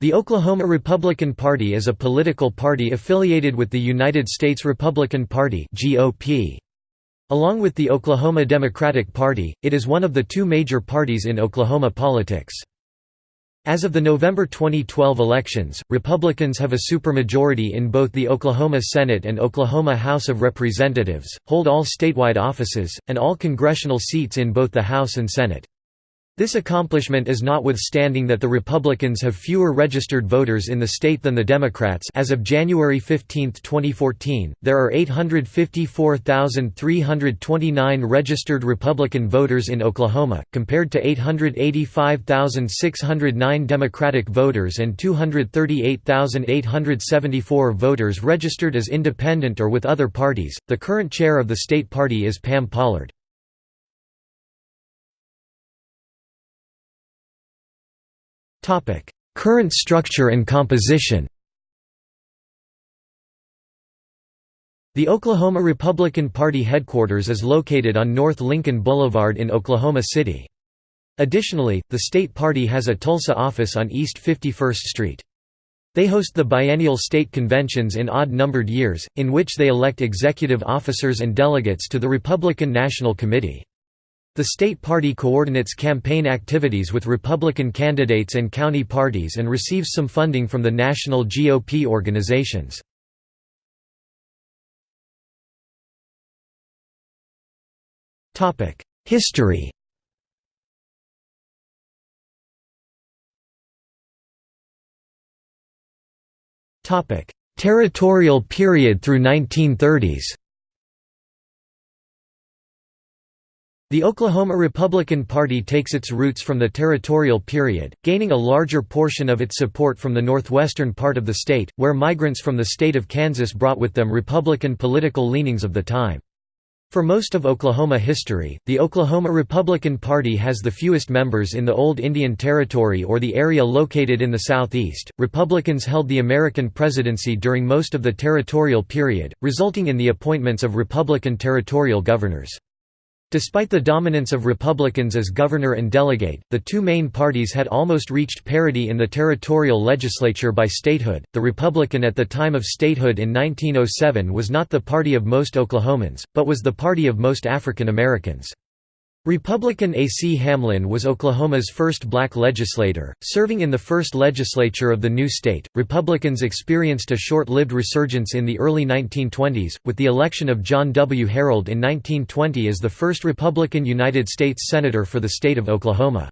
The Oklahoma Republican Party is a political party affiliated with the United States Republican Party (GOP). Along with the Oklahoma Democratic Party, it is one of the two major parties in Oklahoma politics. As of the November 2012 elections, Republicans have a supermajority in both the Oklahoma Senate and Oklahoma House of Representatives, hold all statewide offices, and all congressional seats in both the House and Senate. This accomplishment is notwithstanding that the Republicans have fewer registered voters in the state than the Democrats as of January 15, 2014, there are 854,329 registered Republican voters in Oklahoma, compared to 885,609 Democratic voters and 238,874 voters registered as independent or with other parties. The current chair of the state party is Pam Pollard. Current structure and composition The Oklahoma Republican Party headquarters is located on North Lincoln Boulevard in Oklahoma City. Additionally, the state party has a Tulsa office on East 51st Street. They host the biennial state conventions in odd-numbered years, in which they elect executive officers and delegates to the Republican National Committee. The state party coordinates campaign activities with Republican candidates and county parties and receives some funding from the national GOP organizations. History Territorial period through 1930s The Oklahoma Republican Party takes its roots from the territorial period, gaining a larger portion of its support from the northwestern part of the state, where migrants from the state of Kansas brought with them Republican political leanings of the time. For most of Oklahoma history, the Oklahoma Republican Party has the fewest members in the Old Indian Territory or the area located in the southeast. Republicans held the American presidency during most of the territorial period, resulting in the appointments of Republican territorial governors. Despite the dominance of Republicans as governor and delegate, the two main parties had almost reached parity in the territorial legislature by statehood. The Republican at the time of statehood in 1907 was not the party of most Oklahomans, but was the party of most African Americans. Republican A. C. Hamlin was Oklahoma's first black legislator, serving in the first legislature of the new state. Republicans experienced a short lived resurgence in the early 1920s, with the election of John W. Harreld in 1920 as the first Republican United States Senator for the state of Oklahoma.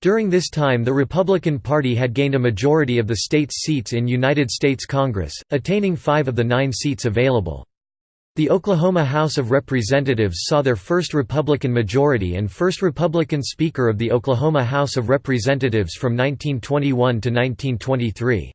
During this time the Republican Party had gained a majority of the state's seats in United States Congress, attaining five of the nine seats available. The Oklahoma House of Representatives saw their first Republican majority and first Republican Speaker of the Oklahoma House of Representatives from 1921 to 1923.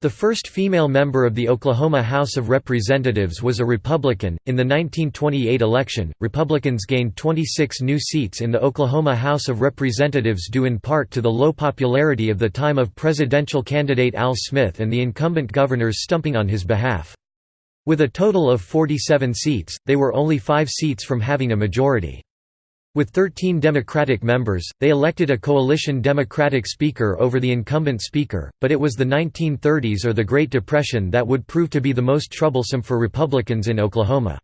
The first female member of the Oklahoma House of Representatives was a Republican. In the 1928 election, Republicans gained 26 new seats in the Oklahoma House of Representatives due in part to the low popularity of the time of presidential candidate Al Smith and the incumbent governors stumping on his behalf. With a total of 47 seats, they were only five seats from having a majority. With 13 Democratic members, they elected a coalition Democratic Speaker over the incumbent Speaker, but it was the 1930s or the Great Depression that would prove to be the most troublesome for Republicans in Oklahoma.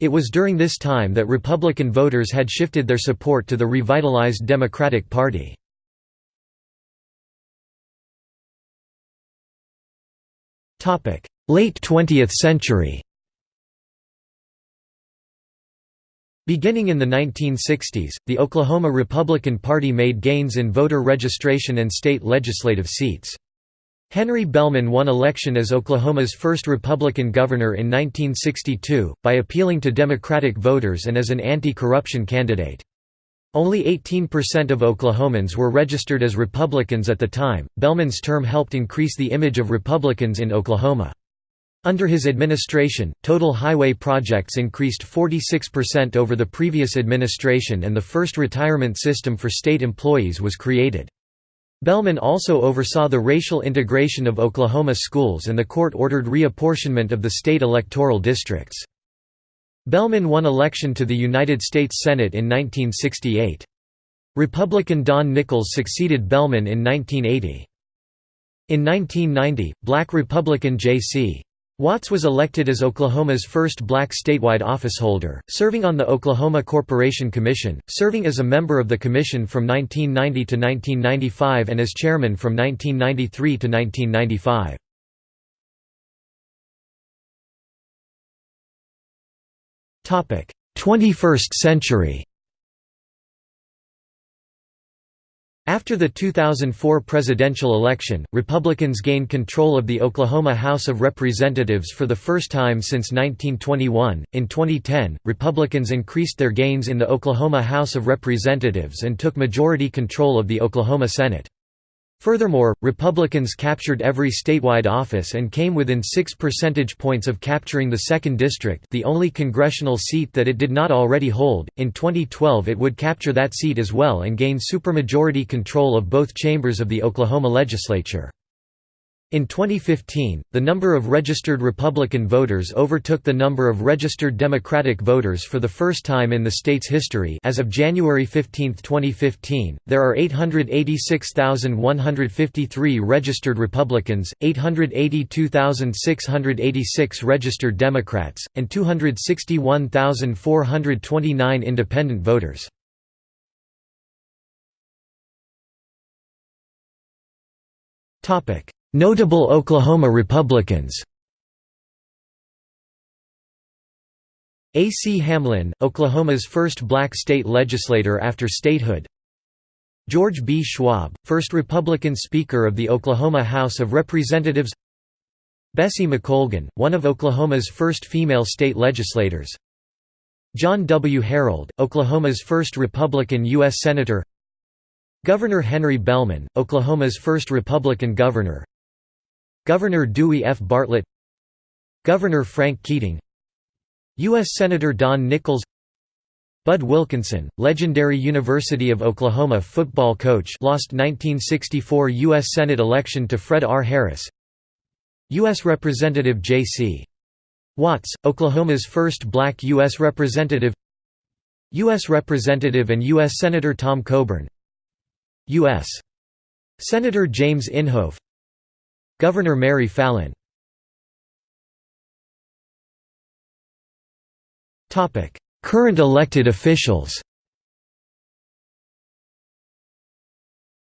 It was during this time that Republican voters had shifted their support to the revitalized Democratic Party. Late 20th century Beginning in the 1960s, the Oklahoma Republican Party made gains in voter registration and state legislative seats. Henry Bellmon won election as Oklahoma's first Republican governor in 1962, by appealing to Democratic voters and as an anti-corruption candidate. Only 18% of Oklahomans were registered as Republicans at the time. Bellmon's term helped increase the image of Republicans in Oklahoma. Under his administration, total highway projects increased 46% over the previous administration and the first retirement system for state employees was created. Bellmon also oversaw the racial integration of Oklahoma schools and the court-ordered reapportionment of the state electoral districts. Bellmon won election to the United States Senate in 1968. Republican Don Nickles succeeded Bellmon in 1980. In 1990, black Republican J.C. Watts was elected as Oklahoma's first black statewide officeholder, serving on the Oklahoma Corporation Commission, serving as a member of the commission from 1990 to 1995 and as chairman from 1993 to 1995. 21st century. After the 2004 presidential election, Republicans gained control of the Oklahoma House of Representatives for the first time since 1921. In 2010, Republicans increased their gains in the Oklahoma House of Representatives and took majority control of the Oklahoma Senate. Furthermore, Republicans captured every statewide office and came within 6 percentage points of capturing the 2nd District the only congressional seat that it did not already hold. In 2012 it would capture that seat as well and gain supermajority control of both chambers of the Oklahoma legislature. In 2015, the number of registered Republican voters overtook the number of registered Democratic voters for the first time in the state's history as of January 15, 2015, there are 886,153 registered Republicans, 882,686 registered Democrats, and 261,429 independent voters. Topic Notable Oklahoma Republicans A. C. Hamlin, Oklahoma's first black state legislator after statehood George B. Schwab, first Republican Speaker of the Oklahoma House of Representatives Bessie McColgin, one of Oklahoma's first female state legislators John W. Harreld, Oklahoma's first Republican U.S. Senator Governor Henry Bellmon, Oklahoma's first Republican governor Governor Dewey F. Bartlett Governor Frank Keating U.S. Senator Don Nickles Bud Wilkinson, legendary University of Oklahoma football coach lost 1964 U.S. Senate election to Fred R. Harris U.S. Representative J.C. Watts, Oklahoma's first black U.S. Representative U.S. Representative and U.S. Senator Tom Coburn U.S. Senator James Inhofe Governor Mary Fallin Current elected officials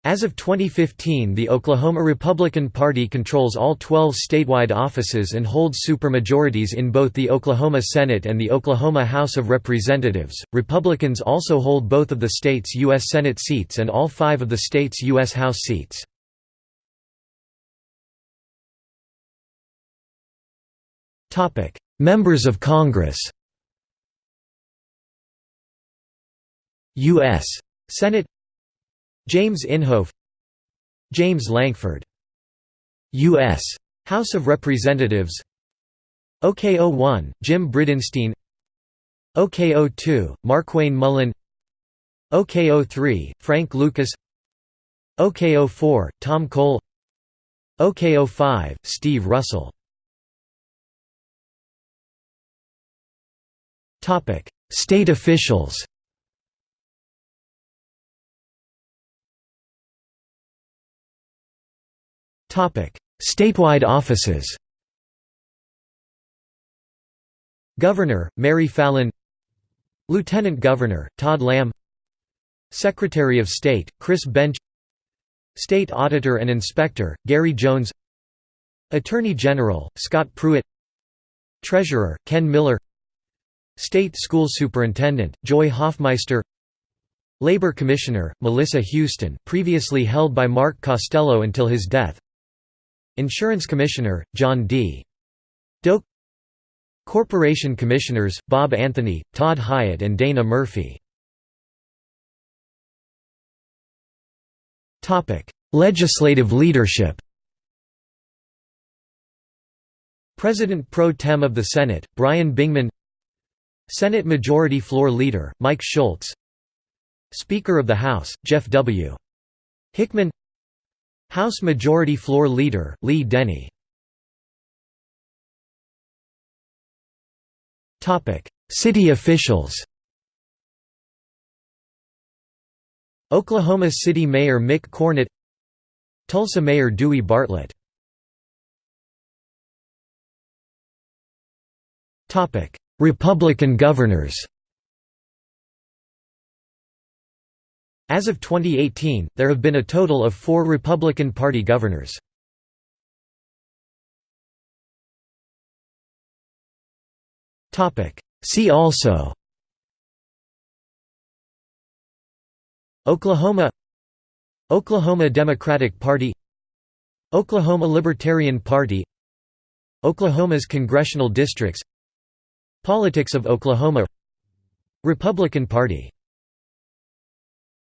As of 2015 the Oklahoma Republican Party controls all 12 statewide offices and holds supermajorities in both the Oklahoma Senate and the Oklahoma House of Representatives. Republicans also hold both of the state's U.S. Senate seats and all five of the state's U.S. House seats. Members of Congress. U.S. Senate James Inhofe James Lankford U.S. House of Representatives OK01, Jim Bridenstine OK02, Markwayne Mullin OK03, Frank Lucas OK04, Tom Cole OK05, Steve Russell State officials Topic: Statewide offices Governor, Mary Fallin Lieutenant Governor, Todd Lamb Secretary of State, Chris Benge State Auditor and Inspector, Gary Jones Attorney General, Scott Pruitt Treasurer, Ken Miller State School Superintendent, Joy Hofmeister Labor Commissioner, Melissa Houston previously held by Mark Costello until his death Insurance Commissioner, John D. Doak Corporation Commissioners, Bob Anthony, Todd Hiett and Dana Murphy Legislative leadership President pro tem of the Senate, Brian Bingman Senate Majority Floor Leader, Mike Schultz. Speaker of the House, Jeff W. Hickman. House Majority Floor Leader, Lee Denney. City officials. Oklahoma City Mayor Mick Cornett. Tulsa Mayor Dewey Bartlett. Republican governors As of 2018, there have been a total of four Republican Party governors. See also Oklahoma Oklahoma Democratic Party Oklahoma Libertarian Party Oklahoma's congressional districts Politics of Oklahoma Republican Party